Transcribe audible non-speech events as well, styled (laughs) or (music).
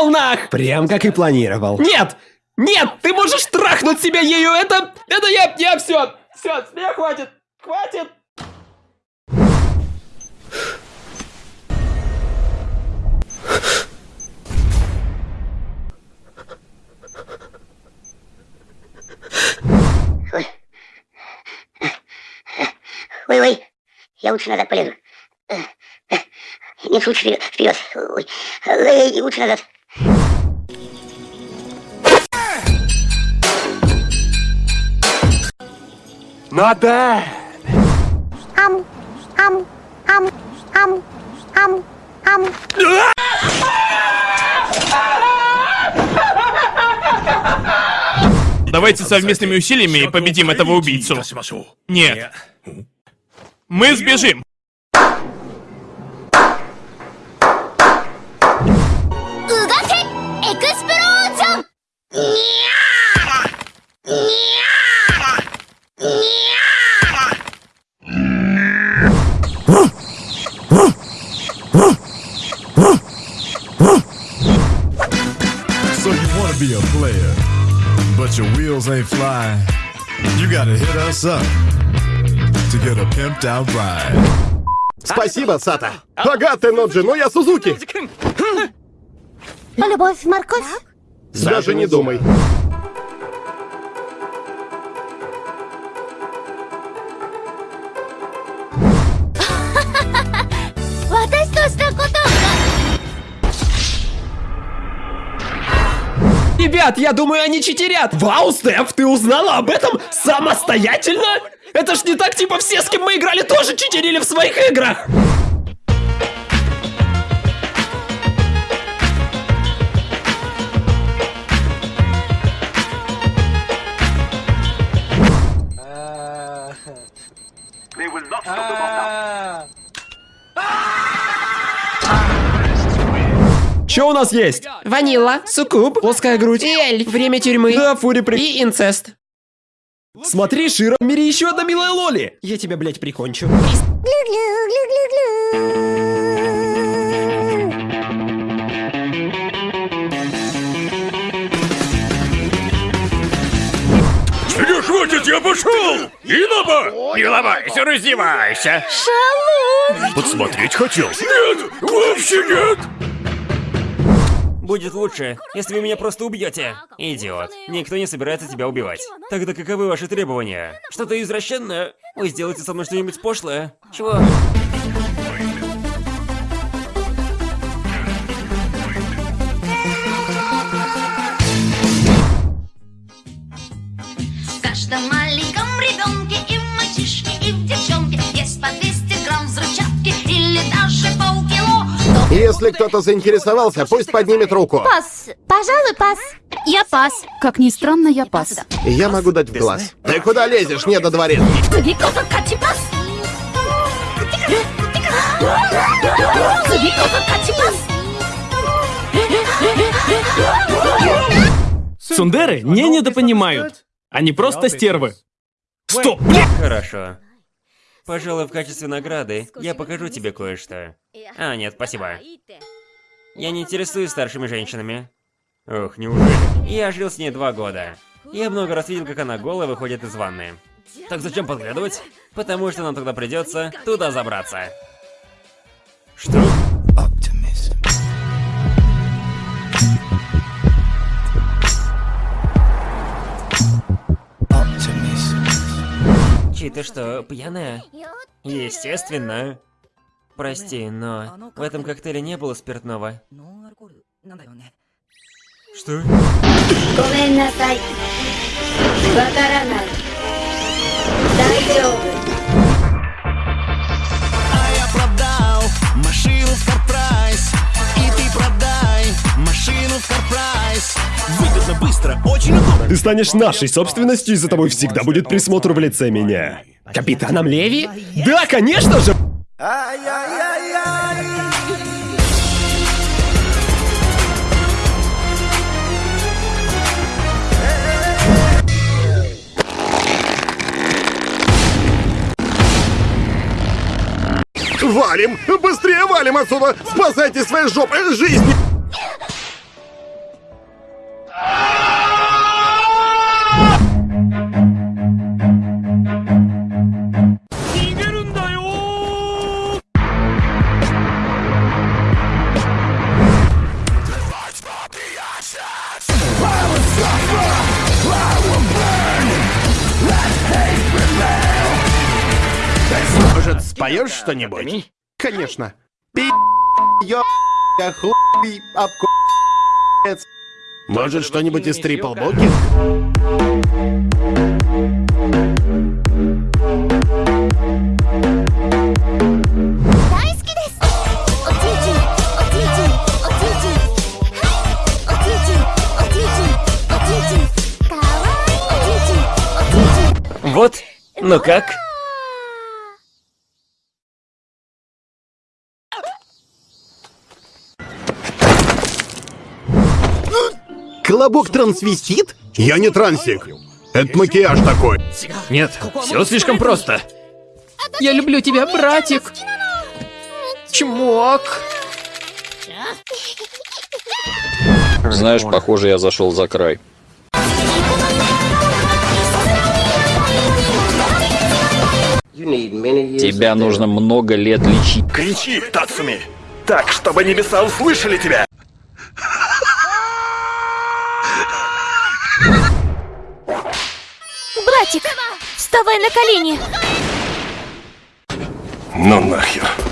Пошел нах! Прям как и планировал. Нет! Нет! Ты можешь трахнуть себя ею! Это... Это я... Я все! Все, с меня хватит! Хватит! Ой-ой, я лучше назад полезу. Нет, лучше вперед. Ой, лучше назад. Not bad. Ам, ам, ам, ам, ам, ам. Давайте совместными усилиями победим этого убийцу. Нет. Мы сбежим. But your wheels ain't flying. You gotta hit us up to get a pimped out ride. Спасибо, Сата. Ага, ты Ноджи, но я Сузуки. Любовь, морковь. Даже не думай. Ребят, я думаю, они читерят! Вау, Стеф, ты узнала об этом самостоятельно? Это ж не так, типа, все, с кем мы играли, тоже читерили в своих играх! Что у нас есть? Ванила, суккуб, плоская грудь, и эльф, время тюрьмы, да, фури при... и инцест. Смотри, Шира, в мире еще одна милая Лоли. Я тебя, блядь, прикончу. Не хватит, я пошел! Иноба! Не ломайся, раздевайся! Шалун! Подсмотреть хотел? Нет, вовсе нет! Будет лучше, если вы меня просто убьете. Идиот. Никто не собирается тебя убивать. Тогда каковы ваши требования? Что-то извращенное? Вы сделаете со мной что-нибудь пошлое? Чего? В каждом маленьком ребенке и в мальчишке, и в девчонке есть по Если кто-то заинтересовался, пусть поднимет руку. Пас. Пожалуй, пас. Я пас. Как ни странно, я пас. Я могу дать в глаз. Ты куда лезешь, не до дворец? Сундеры не недопонимают. Они просто стервы. Стоп! Хорошо. Пожалуй, в качестве награды я покажу тебе кое-что. А, нет, спасибо. Я не интересуюсь старшими женщинами. Ох, неужели? Я жил с ней два года. Я много раз видел, как она голая выходит из ванны. Так зачем подглядывать? Потому что нам тогда придется туда забраться. Что? Мичи, ты что, пьяная? Естественно. Прости, но в этом коктейле не было спиртного. Что? ごめんなさい. わからない. 大丈夫. Выгодно, быстро, очень удобно Ты станешь нашей собственностью, и за тобой всегда будет присмотр в лице меня. Капитаном Леви? Да, конечно же! Валим! Быстрее валим отсюда! Спасайте свои жопы жизни! Споешь что-нибудь? Конечно. (laughs) Пи***, ё***, хуй. Может, что-нибудь из Трипл Буки? Вот, ну как? Колобок трансвестит? Я не трансик. Это макияж такой. Нет, все слишком просто. Я люблю тебя, братик. Чмок. Знаешь, похоже, я зашел за край. Тебя нужно много лет лечить. Кричи, Тацуми! Так, чтобы небеса услышали тебя! Братик, вставай на колени! Ну нахер.